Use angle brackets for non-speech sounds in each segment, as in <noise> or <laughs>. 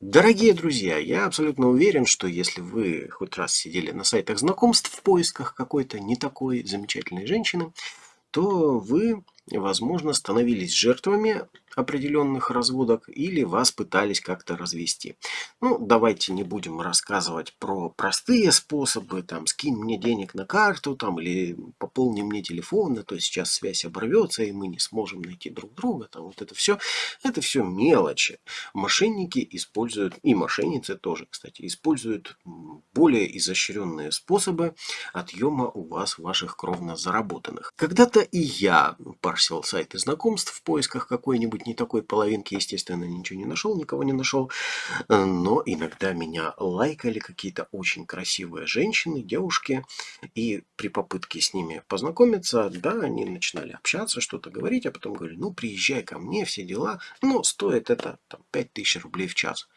Дорогие друзья, я абсолютно уверен, что если вы хоть раз сидели на сайтах знакомств в поисках какой-то не такой замечательной женщины, то вы, возможно, становились жертвами определенных разводок или вас пытались как-то развести. Ну, давайте не будем рассказывать про простые способы, там, скинь мне денег на карту, там, или пополни мне телефон, а то сейчас связь оборвется, и мы не сможем найти друг друга, там, вот это все, это все мелочи. Мошенники используют, и мошенницы тоже, кстати, используют более изощренные способы отъема у вас ваших кровно заработанных. Когда-то и я парсил сайты знакомств в поисках какой-нибудь не такой половинки, естественно, ничего не нашел, никого не нашел. Э, но иногда меня лайкали какие-то очень красивые женщины, девушки. И при попытке с ними познакомиться, да, они начинали общаться, что-то говорить, а потом говорили, ну, приезжай ко мне, все дела. Но стоит это там, 5000 рублей в час.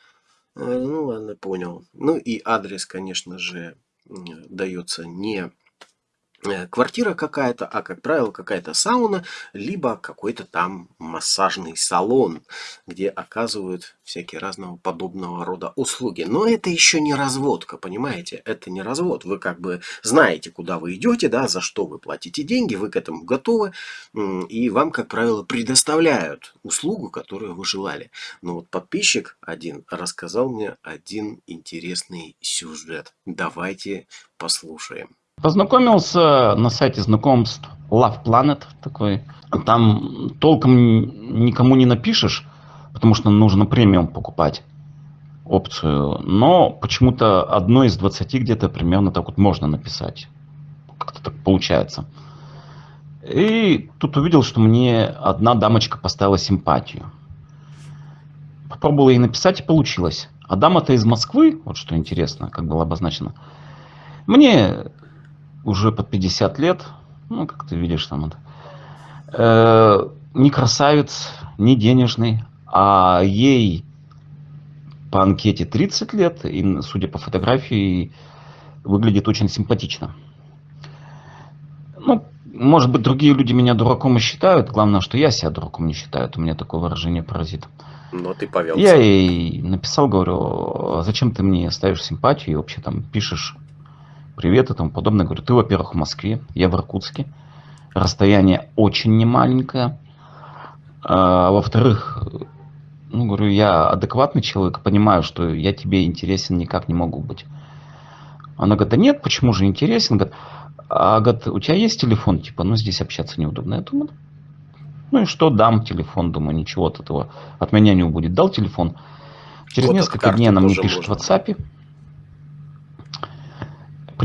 Э, ну, ладно, понял. Ну, и адрес, конечно же, дается не Э, квартира какая-то, а как правило какая-то сауна, либо какой-то там массажный салон, где оказывают всякие разного подобного рода услуги. Но это еще не разводка, понимаете? Это не развод. Вы как бы знаете, куда вы идете, да, за что вы платите деньги, вы к этому готовы, и вам, как правило, предоставляют услугу, которую вы желали. Но вот подписчик один рассказал мне один интересный сюжет. Давайте послушаем. Познакомился на сайте знакомств Love Planet такой. Там толком никому не напишешь, потому что нужно премиум покупать опцию. Но почему-то одной из 20 где-то примерно так вот можно написать. Как-то так получается. И тут увидел, что мне одна дамочка поставила симпатию. Попробовал ей написать и получилось. А дама-то из Москвы, вот что интересно, как было обозначено. Мне уже под 50 лет, ну, как ты видишь там это, э, не красавец, не денежный, а ей по анкете 30 лет, и, судя по фотографии, выглядит очень симпатично. Ну, может быть, другие люди меня дураком и считают. Главное, что я себя дураком не считаю. У меня такое выражение паразит. Но ты повелся. Я ей написал, говорю, «А зачем ты мне ставишь симпатию и вообще там пишешь привет и тому подобное. Говорю, ты, во-первых, в Москве, я в Иркутске. Расстояние очень немаленькое. А, во-вторых, ну, говорю, я адекватный человек, понимаю, что я тебе интересен никак не могу быть. Она говорит, да нет, почему же интересен? Говорит, а говорит, у тебя есть телефон? Типа, ну здесь общаться неудобно. Я думаю, ну и что, дам телефон, думаю, ничего от этого от меня не убудет. Дал телефон. Через вот несколько дней она мне пишет можно. в WhatsApp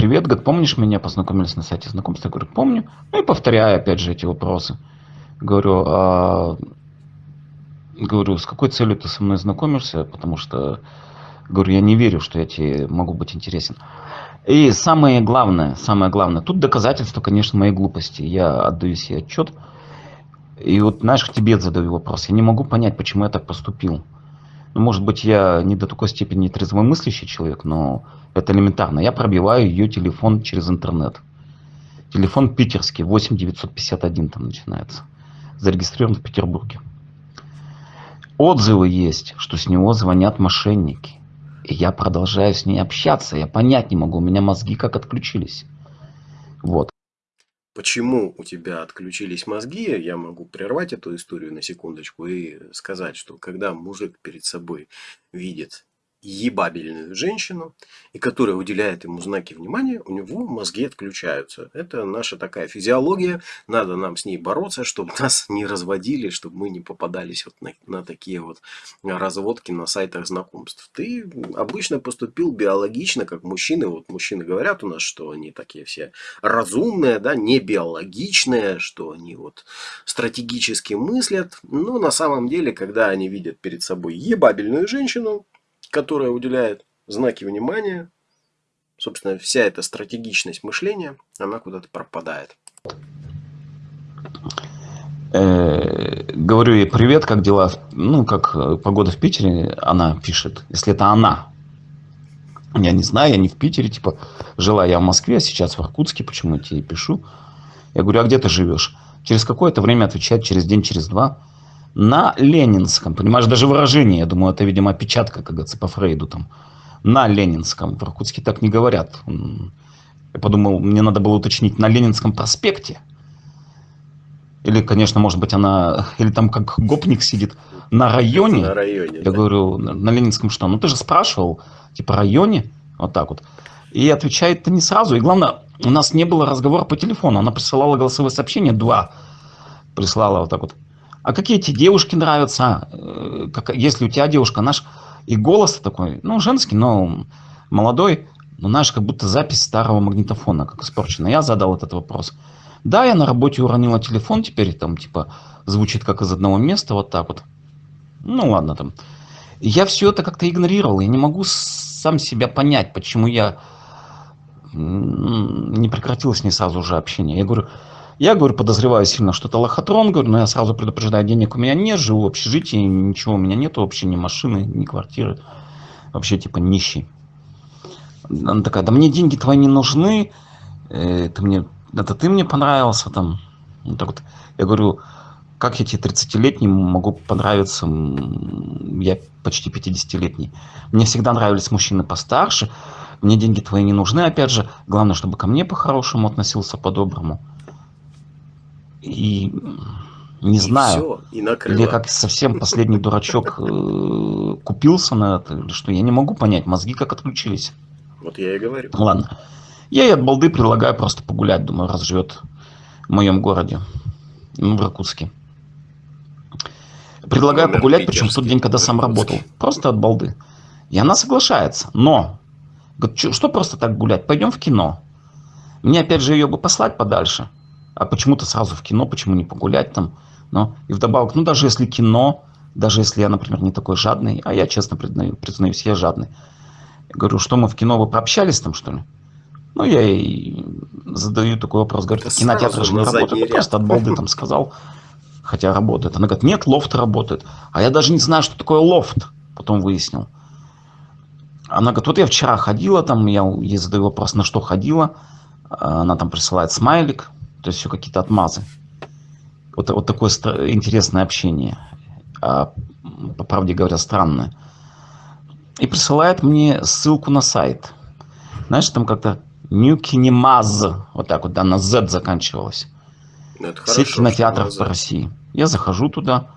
привет, говорит, помнишь меня, познакомились на сайте знакомства? Я говорю, помню. Ну и повторяю опять же эти вопросы. Говорю, а, говорю, с какой целью ты со мной знакомишься? Потому что, говорю, я не верю, что я тебе могу быть интересен. И самое главное, самое главное, тут доказательство, конечно, моей глупости. Я отдаю себе отчет. И вот, знаешь, к тебе задаю вопрос. Я не могу понять, почему я так поступил. Может быть, я не до такой степени трезвомыслящий человек, но это элементарно. Я пробиваю ее телефон через интернет. Телефон питерский, 8951 там начинается. Зарегистрирован в Петербурге. Отзывы есть, что с него звонят мошенники. И я продолжаю с ней общаться. Я понять не могу, у меня мозги как отключились. Вот. Почему у тебя отключились мозги, я могу прервать эту историю на секундочку и сказать, что когда мужик перед собой видит ебабельную женщину, и которая уделяет ему знаки внимания, у него мозги отключаются. Это наша такая физиология, надо нам с ней бороться, чтобы <laughs> нас не разводили, чтобы мы не попадались вот на, на такие вот разводки на сайтах знакомств. Ты обычно поступил биологично, как мужчины. Вот мужчины говорят у нас, что они такие все разумные, да, не биологичные, что они вот стратегически мыслят. Но на самом деле, когда они видят перед собой ебабельную женщину, которая уделяет знаки внимания, собственно, вся эта стратегичность мышления, она куда-то пропадает. Э, говорю ей, привет, как дела? Ну, как э, погода в Питере, она пишет, если это она. Я не знаю, я не в Питере, типа, жила я в Москве, а сейчас в Иркутске, почему я тебе пишу. Я говорю, а где ты живешь? Через какое-то время отвечает, через день, через два. На Ленинском. Понимаешь, даже выражение, я думаю, это, видимо, опечатка, говорится, по Фрейду там. На Ленинском. В Иркутске так не говорят. Я подумал, мне надо было уточнить, на Ленинском проспекте. Или, конечно, может быть, она... <laughs> Или там как гопник сидит на районе. На районе, Я да. говорю, на Ленинском что? Ну, ты же спрашивал, типа, районе? Вот так вот. И отвечает-то не сразу. И главное, у нас не было разговора по телефону. Она присылала голосовые сообщения, два прислала вот так вот. А какие тебе девушки нравятся? Э, как- если у тебя девушка, наш и голос такой, ну, женский, но молодой, ну, знаешь, как будто запись старого магнитофона, как испорчена. Я задал этот вопрос. Да, я на работе уронила телефон, теперь там, типа, звучит как из одного места, вот так вот. Ну, ладно там. Я все это как-то игнорировал. Я не могу сам себя понять, почему я не прекратил с ней сразу же общение. Я говорю, я, говорю, подозреваю сильно, что это лохотрон, говорю, но я сразу предупреждаю, денег у меня нет, живу в общежитии, ничего у меня нету, вообще ни машины, ни квартиры. Вообще, типа, нищий. Она такая, да мне деньги твои не нужны, э, ты мне, это ты мне понравился там. Вот так вот. Я говорю, как я тебе 30-летний могу понравиться, я почти 50-летний. Мне всегда нравились мужчины постарше, мне деньги твои не нужны, опять же, главное, чтобы ко мне по-хорошему относился, по-доброму. И не И знаю, всё, и накрыло. или как совсем последний дурачок э, купился на это, что я не могу понять, мозги как отключились. Вот я и говорю. Ладно. Я ей от балды предлагаю просто погулять, думаю, раз живет в моем городе, ну, в Иркутске. Предлагаю Номер погулять, причем в тот день, когда сам работал. Просто от балды. И она соглашается. Но, говорит, «Чё- что просто так гулять? Пойдем в кино. Мне опять же ее бы послать подальше. А почему-то сразу в кино, почему не погулять там? Но и вдобавок, ну даже если кино, даже если я, например, не такой жадный, а я честно признаю, признаюсь, я жадный. Я говорю, что мы в кино, вы пообщались там, что ли? Ну, я ей задаю такой вопрос. Говорю, кинотеатры сразу же не. Я ряд. просто от балды там сказал, хотя работает. Она говорит, нет, лофт работает. А я даже не знаю, что такое лофт. Потом выяснил. Она говорит, вот я вчера ходила там, я ей задаю вопрос, на что ходила. Она там присылает смайлик, то есть все какие-то отмазы. Вот, вот такое интересное общение. А, по правде говоря, странное. И присылает мне ссылку на сайт. Знаешь, там как-то New Kinemaz, вот так вот, да, на Z заканчивалось. Ну, это Сеть хорошо, кинотеатров по. России. Я захожу туда,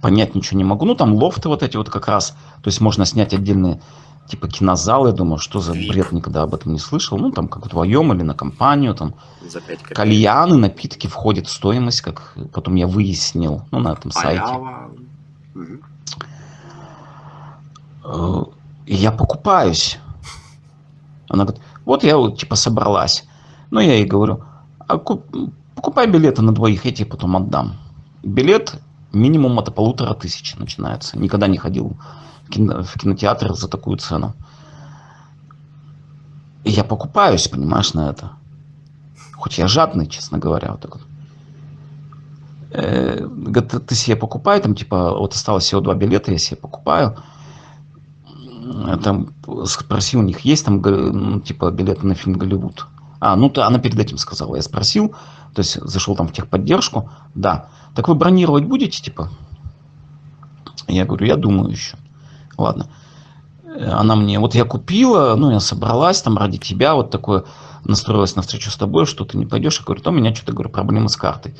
понять ничего не могу. Ну, там лофты вот эти вот как раз. То есть можно снять отдельные типа кинозалы. Я думаю, что за Вик. бред, никогда об этом не слышал. Ну, там как вдвоем или на компанию. Там За 5 копеек. кальяны, напитки входят в стоимость, как потом я выяснил, ну, на этом сайте. Мгм. Э, И я покупаюсь. Она говорит, вот я вот типа собралась. Ну, я ей говорю, а куп- покупай билеты на двоих, я тебе потом отдам. Билет минимум от полутора тысяч начинается. Никогда не ходил в кинотеатр за такую цену. И я покупаюсь, понимаешь, на это. Хоть я жадный, честно говоря, вот так вот. Э, ты- ты себе покупай, там, типа, вот осталось всего два билета, я себе покупаю. М, Там спросил у них, есть там, ну, типа, билеты на фильм «Голливуд». А, ну, то она перед этим сказала. Я спросил, то есть зашел там в техподдержку. Да. Так вы бронировать будете, типа? Я говорю, я думаю еще. Ладно. Э, Она мне, вот я купила, ну, я собралась там ради тебя, вот такое, настроилась на встречу с тобой, что ты не пойдешь. Я говорю, то у меня что-то, говорю, проблемы с картой.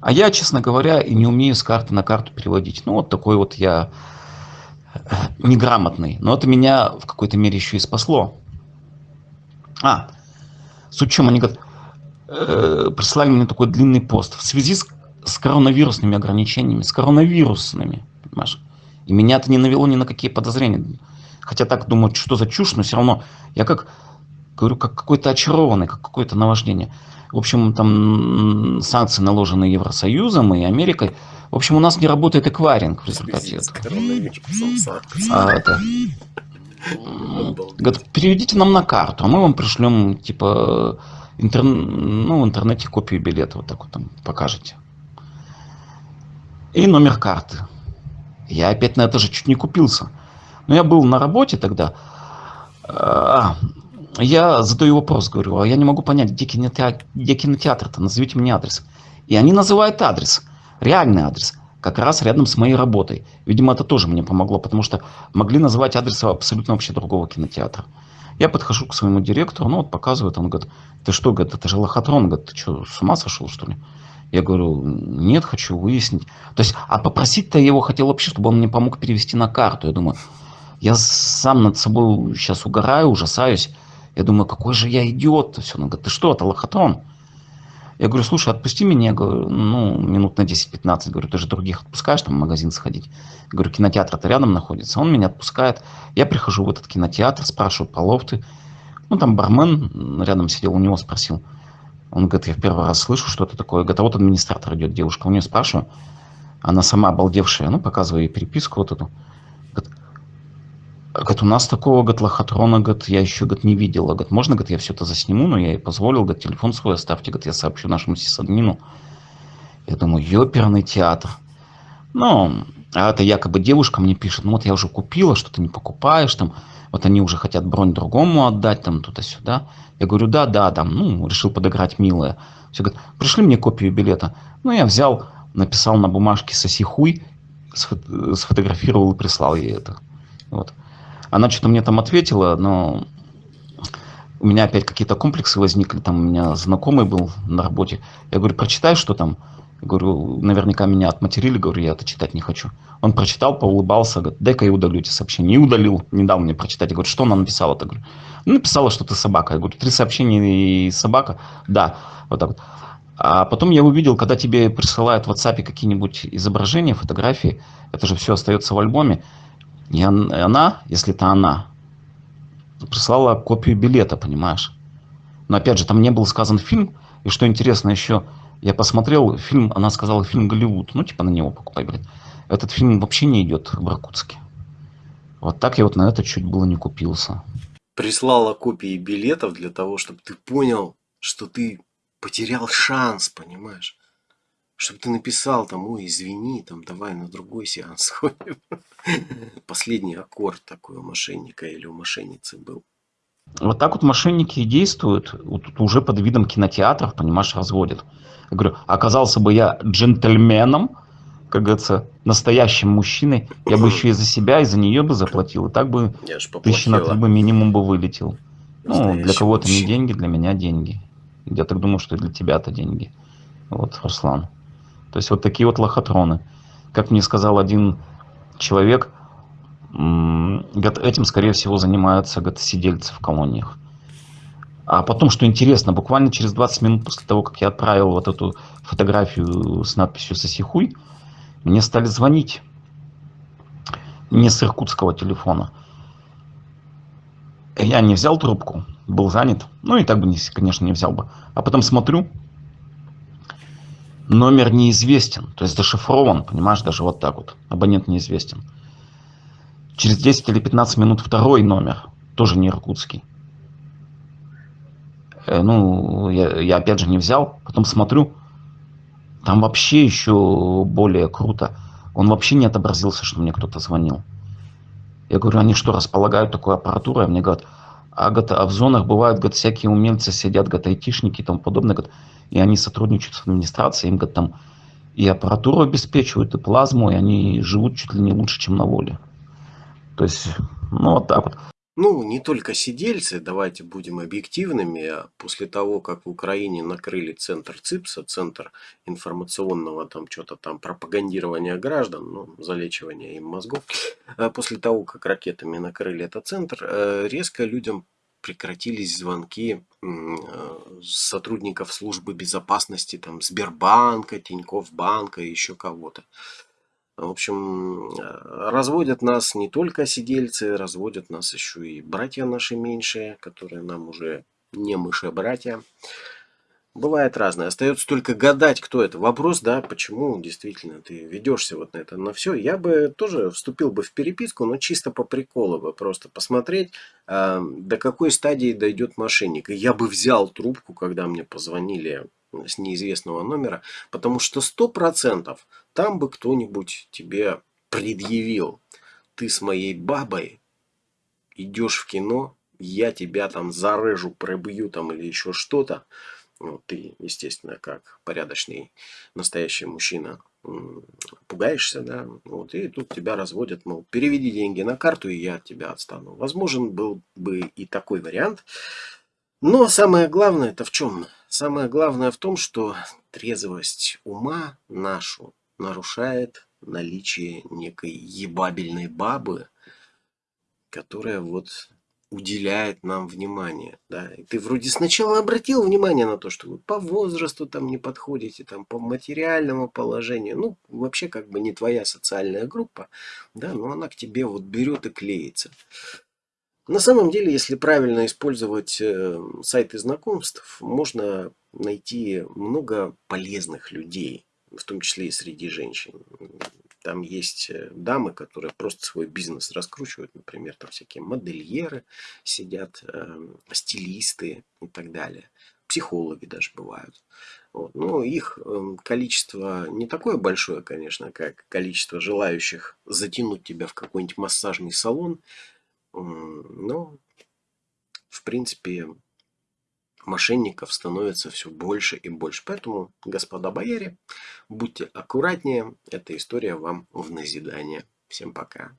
А я, честно говоря, и не умею с карты на карту переводить. Ну, вот такой вот я э, неграмотный. Но это меня в какой-то мере еще и спасло. А, в чем, они говорят, э, прислали мне такой длинный пост. В связи с, с коронавирусными ограничениями, с коронавирусными, понимаешь? И меня это не навело ни на какие подозрения. Хотя так думаю, что за чушь, но все равно я как, говорю, как какой-то очарованный, как какое-то наваждение. В общем, там санкции наложены Евросоюзом и Америкой. В общем, у нас не работает эквайринг в результате этого. А, говорят, переведите нам на карту, а мы вам пришлем, типа, интер- ну, в интернете копию билета, вот так вот там покажете. И номер карты. Я опять на это же чуть не купился. Но я был на работе тогда. А, я задаю вопрос, говорю, а я не могу понять, где кинотеатр, где кинотеатр-то, назовите мне адрес. И они называют адрес, реальный адрес. как раз рядом с моей работой. Видимо, это тоже мне помогло, потому что могли называть адрес абсолютно вообще другого кинотеатра. Я подхожу к своему директору, ну вот показывает, он говорит, ты что, говорит, это же лохотрон, говорит, ты что, с ума сошел, что ли? Я говорю, нет, хочу выяснить. То есть, а попросить-то я его хотел вообще, чтобы он мне помог перевести на карту. Я думаю, я сам над собой сейчас угораю, ужасаюсь. Я думаю, какой же я идиот. Все, он говорит, ты что, это лохотрон? Я говорю, слушай, отпусти меня, я говорю, ну, минут на 10-15, говорю, ты же других отпускаешь, там, в магазин сходить. Я говорю, кинотеатр-то рядом находится. Он меня отпускает. Я прихожу в этот кинотеатр, спрашиваю по лофты. Ну, там бармен рядом сидел, у него спросил. Он говорит, я в первый раз слышу, что это такое. Говорит, а вот администратор идет, девушка. У нее спрашиваю. Она сама обалдевшая, ну, показываю ей переписку вот эту. Говорит, говорит у нас такого, говорит, лохотрона, говорит, я еще, говорит, не видела. Говорит, можно, говорит, я все это засниму, но я ей позволил, говорит, телефон свой оставьте, говорит, я сообщу нашему сисадмину. Я думаю, ёперный театр. Ну, а это якобы девушка мне пишет, ну вот я уже купила, что ты не покупаешь, там, вот они уже хотят бронь другому отдать, там, туда-сюда. Я говорю, да, да, там, ну, решил подыграть милая. Все говорят, пришли мне копию билета. Ну, я взял, написал на бумажке «соси хуй», сфотографировал и прислал ей это. Вот. Она что-то мне там ответила, но у меня опять какие-то комплексы возникли, там у меня знакомый был на работе. Я говорю, прочитай, что там. Говорю, наверняка меня отматерили, говорю, я это читать не хочу. Он прочитал, поулыбался, говорит, дай-ка я удалю эти сообщения. И удалил, не дал мне прочитать. Я говорю, что она написала-то? Говорю, ну, написала, что ты собака. Я говорю, три сообщения и собака? Да, вот так вот. А потом я увидел, когда тебе присылают в WhatsApp какие-нибудь изображения, фотографии, это же все остается в альбоме. И она, если это она, прислала копию билета, понимаешь? Но опять же, там не был сказан фильм, и что интересно еще, я посмотрел фильм, она сказала фильм «Голливуд». Ну, типа на него покупай, блин. Этот фильм вообще не идет в Иркутске. Вот так я вот на это чуть было не купился. Прислала копии билетов для того, чтобы ты понял, что ты потерял шанс, понимаешь? Чтобы ты написал там, ой, извини, там, давай на другой сеанс <laughs> сходим. Последний аккорд такой у мошенника или у мошенницы был. Вот так вот мошенники и действуют, вот уже под видом кинотеатров, понимаешь, разводят. Я говорю, оказался бы я джентльменом, как говорится, настоящим мужчиной, я бы еще и за себя, и за нее бы заплатил, и так бы тысячи на три бы минимум бы вылетел. Ну, для кого-то не деньги, для меня деньги. Я так думаю, что для тебя это деньги. Вот, Руслан. То есть вот такие вот лохотроны. Как мне сказал один человек, этим, скорее всего, занимаются сидельцы в колониях. А потом, что интересно, буквально через 20 минут после того, как я отправил вот эту фотографию с надписью «Соси хуй», мне стали звонить. Не с иркутского телефона. Я не взял трубку, был занят. Ну и так бы, конечно, не взял бы. А потом смотрю, номер неизвестен, то есть зашифрован, понимаешь, даже вот так вот. Абонент неизвестен. Через 10 или 15 минут второй номер, тоже не иркутский. Э, ну, я, я опять же не взял, потом смотрю, там вообще еще более круто. Он вообще не отобразился, что мне кто-то звонил. Я говорю, они что, располагают такой аппаратурой? А мне говорят, а, говорят, а в зонах бывают говорят, всякие умельцы сидят, говорят, айтишники и тому подобное, говорят, и они сотрудничают с администрацией, им говорят, там и аппаратуру обеспечивают, и плазму, и они живут чуть ли не лучше, чем на воле. То есть, ну вот так вот. Ну, не только сидельцы, давайте будем объективными. После того, как в Украине накрыли центр ЦИПСа, центр информационного там что-то там пропагандирования граждан, ну, залечивания им мозгов, а после того, как ракетами накрыли этот центр, э, резко людям прекратились звонки э, сотрудников службы безопасности, там, Сбербанка, Тинькофф банка, еще кого-то. В общем, э, разводят нас не только сидельцы, разводят нас еще и братья наши меньшие, которые нам уже не мыши-братья. Бывает разное. Остается только гадать, кто это. Вопрос, да, почему действительно ты ведешься вот на это, на все. Я бы тоже вступил бы в переписку, но чисто по приколу бы, просто посмотреть, э, до какой стадии дойдет мошенник. И я бы взял трубку, когда мне позвонили с неизвестного номера, потому что сто процентов там бы кто-нибудь тебе предъявил. Ты с моей бабой идешь в кино, я тебя там зарежу, пробью там или еще что-то. Ну, ты, естественно, как порядочный настоящий мужчина, пугаешься, да, вот, и тут тебя разводят, мол, переведи деньги на карту, и я от тебя отстану. Возможен был бы и такой вариант. Но самое главное это в чем? Самое главное в том, что трезвость ума нашу нарушает наличие некой ебабельной бабы, которая вот уделяет нам внимание. Да? И ты вроде сначала обратил внимание на то, что вы по возрасту там не подходите, там по материальному положению. Ну, вообще как бы не твоя социальная группа, да, но она к тебе вот берет и клеится. На самом деле, если правильно использовать э, сайты знакомств, можно найти много полезных людей, в том числе и среди женщин. Там есть э, дамы, которые просто свой бизнес раскручивают, например, там всякие модельеры сидят, э, стилисты и так далее. Психологи даже бывают. Вот. Но их э, количество не такое большое, конечно, как количество желающих затянуть тебя в какой-нибудь массажный салон. Но, в принципе, мошенников становится все больше и больше. Поэтому, господа бояре, будьте аккуратнее. Эта история вам в назидание. Всем пока.